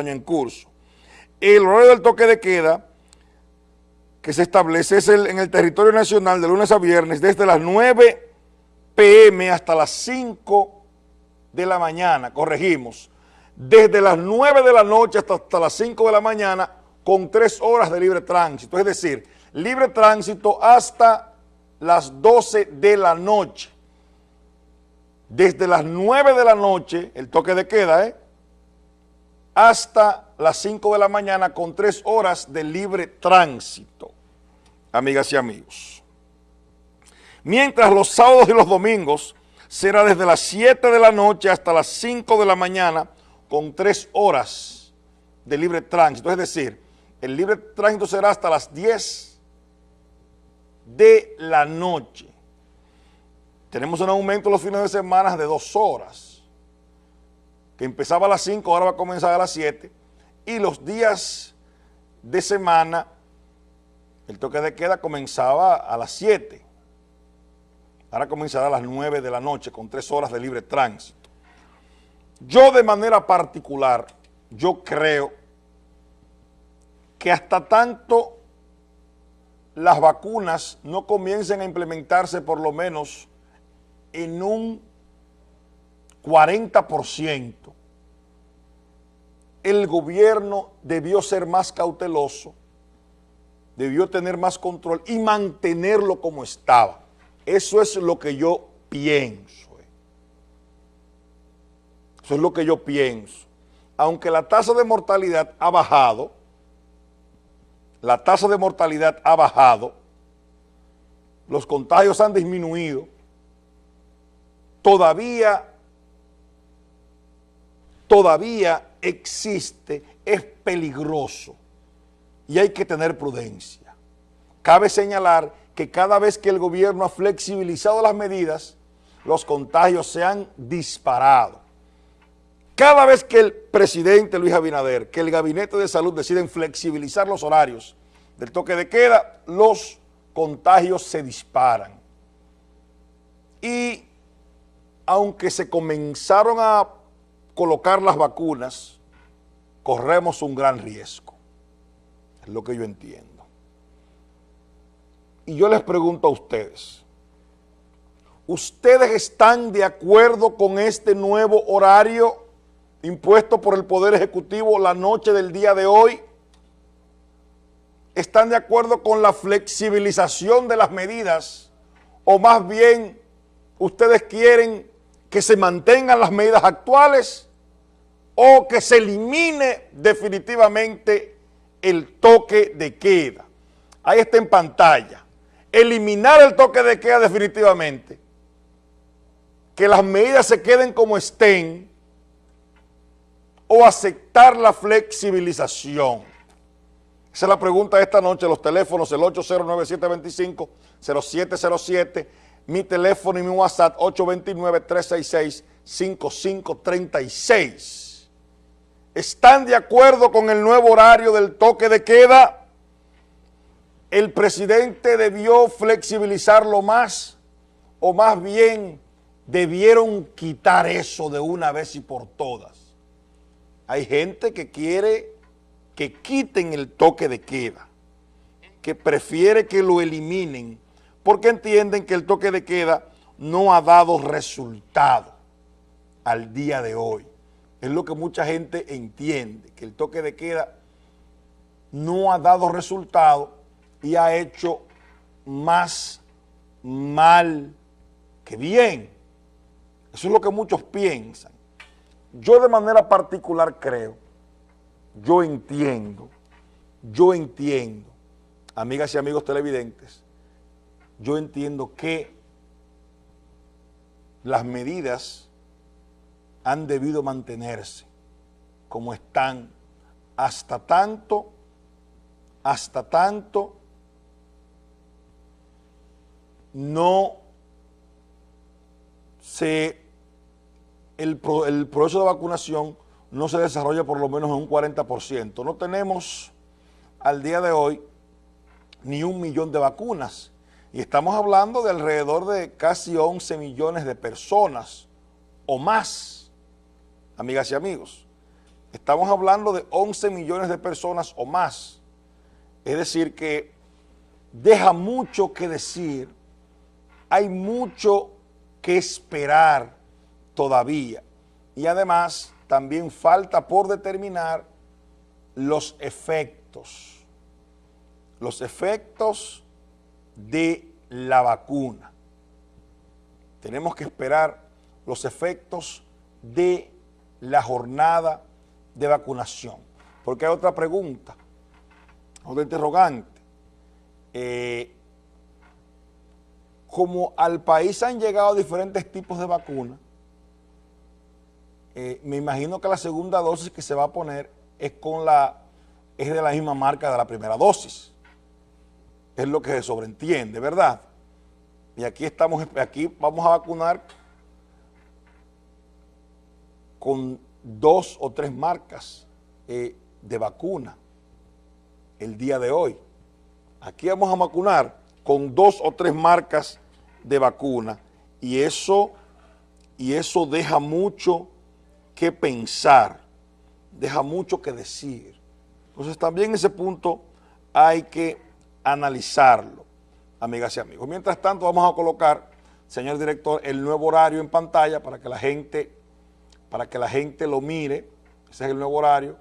año en curso. El horario del toque de queda que se establece es el, en el territorio nacional de lunes a viernes desde las 9 pm hasta las 5 de la mañana, corregimos, desde las 9 de la noche hasta, hasta las 5 de la mañana con 3 horas de libre tránsito, es decir, libre tránsito hasta las 12 de la noche. Desde las 9 de la noche, el toque de queda, ¿eh? Hasta las 5 de la mañana con 3 horas de libre tránsito, amigas y amigos. Mientras los sábados y los domingos será desde las 7 de la noche hasta las 5 de la mañana con 3 horas de libre tránsito. Es decir, el libre tránsito será hasta las 10 de la noche. Tenemos un aumento los fines de semana de 2 horas, que empezaba a las 5, ahora va a comenzar a las 7, y los días de semana, el toque de queda comenzaba a las 7, ahora comenzará a las 9 de la noche con 3 horas de libre tránsito. Yo de manera particular, yo creo que hasta tanto las vacunas no comiencen a implementarse por lo menos en un 40%, el gobierno debió ser más cauteloso, debió tener más control y mantenerlo como estaba. Eso es lo que yo pienso. Eh. Eso es lo que yo pienso. Aunque la tasa de mortalidad ha bajado, la tasa de mortalidad ha bajado, los contagios han disminuido, todavía, todavía existe, es peligroso y hay que tener prudencia. Cabe señalar que cada vez que el gobierno ha flexibilizado las medidas, los contagios se han disparado. Cada vez que el presidente Luis Abinader, que el gabinete de salud deciden flexibilizar los horarios del toque de queda, los contagios se disparan. Y aunque se comenzaron a colocar las vacunas, corremos un gran riesgo. Es lo que yo entiendo. Y yo les pregunto a ustedes, ¿ustedes están de acuerdo con este nuevo horario impuesto por el Poder Ejecutivo la noche del día de hoy? ¿Están de acuerdo con la flexibilización de las medidas? ¿O más bien ustedes quieren que se mantengan las medidas actuales o que se elimine definitivamente el toque de queda? Ahí está en pantalla. Eliminar el toque de queda definitivamente. Que las medidas se queden como estén o aceptar la flexibilización? Esa es la pregunta de esta noche, los teléfonos, el 809-725-0707, mi teléfono y mi WhatsApp, 829-366-5536. ¿Están de acuerdo con el nuevo horario del toque de queda? ¿El presidente debió flexibilizarlo más o más bien debieron quitar eso de una vez y por todas? Hay gente que quiere que quiten el toque de queda, que prefiere que lo eliminen, porque entienden que el toque de queda no ha dado resultado al día de hoy. Es lo que mucha gente entiende, que el toque de queda no ha dado resultado y ha hecho más mal que bien. Eso es lo que muchos piensan. Yo de manera particular creo, yo entiendo, yo entiendo, amigas y amigos televidentes, yo entiendo que las medidas han debido mantenerse como están hasta tanto, hasta tanto no se el, proceso de vacunación no se desarrolla por lo menos en un 40%. No tenemos al día de hoy ni un millón de vacunas y estamos hablando de alrededor de casi 11 millones de personas o más, amigas y amigos. Estamos hablando de 11 millones de personas o más. Es decir, que deja mucho que decir, hay mucho que esperar todavía. Y además también falta por determinar los efectos, los efectos de la vacuna. Tenemos que esperar los efectos de la jornada de vacunación. Porque hay otra pregunta, otra interrogante. Eh, como al país han llegado diferentes tipos de vacunas, eh, me imagino que la segunda dosis que se va a poner es con la es de la misma marca de la primera dosis. Es lo que se sobreentiende, ¿verdad? Y aquí estamos, aquí vamos a vacunar con dos o tres marcas eh, de vacuna el día de hoy. Aquí vamos a vacunar con dos o tres marcas de vacuna y eso, y eso deja mucho que pensar, deja mucho que decir. Entonces también ese punto hay que analizarlo, amigas y amigos. Mientras tanto vamos a colocar, señor director, el nuevo horario en pantalla para que la gente para que la gente lo mire, ese es el nuevo horario,